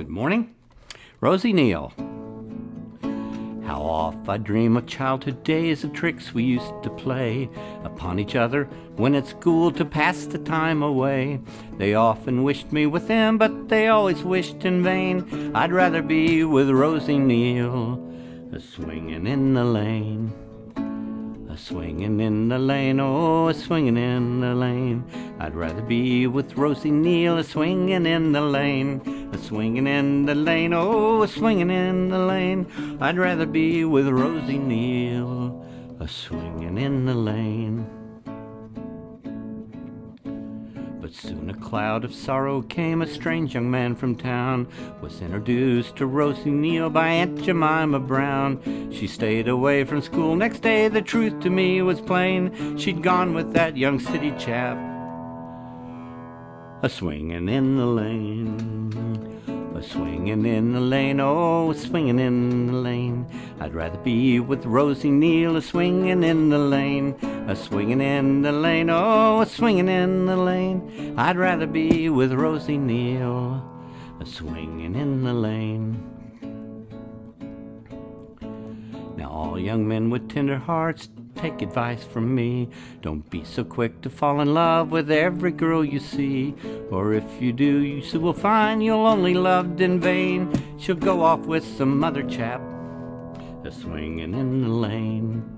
Good morning. Rosie Neal. How oft I dream of childhood days of tricks we used to play upon each other when at school to pass the time away. They often wished me with them, but they always wished in vain. I'd rather be with Rosie Neal, a swinging in the lane. A swinging in the lane, oh, a swinging in the lane. I'd rather be with Rosie Neal, a swinging in the lane. A swinging in the lane, oh, a swinging in the lane. I'd rather be with Rosie Neal, a swinging in the lane. But soon a cloud of sorrow came. A strange young man from town was introduced to Rosie Neal by Aunt Jemima Brown. She stayed away from school. Next day, the truth to me was plain. She'd gone with that young city chap, a swinging in the lane. A swinging in the lane, oh, a swinging in the lane. I'd rather be with Rosie Neal, a swinging in the lane. A swinging in the lane, oh, a swinging in the lane. I'd rather be with Rosie Neal, a swinging in the lane. Now all young men with tender hearts take advice from me. Don't be so quick to fall in love with every girl you see. Or if you do, you soon will find you'll only loved in vain. She'll go off with some other chap, a swinging in the lane.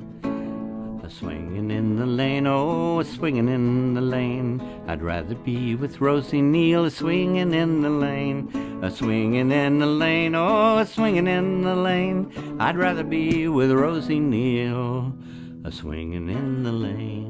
A swinging in the lane, oh, a swinging in the lane. I'd rather be with Rosie Neal, a swinging in the lane. A swinging in the lane, oh, a swinging in the lane. I'd rather be with Rosie Neal, a swinging in the lane.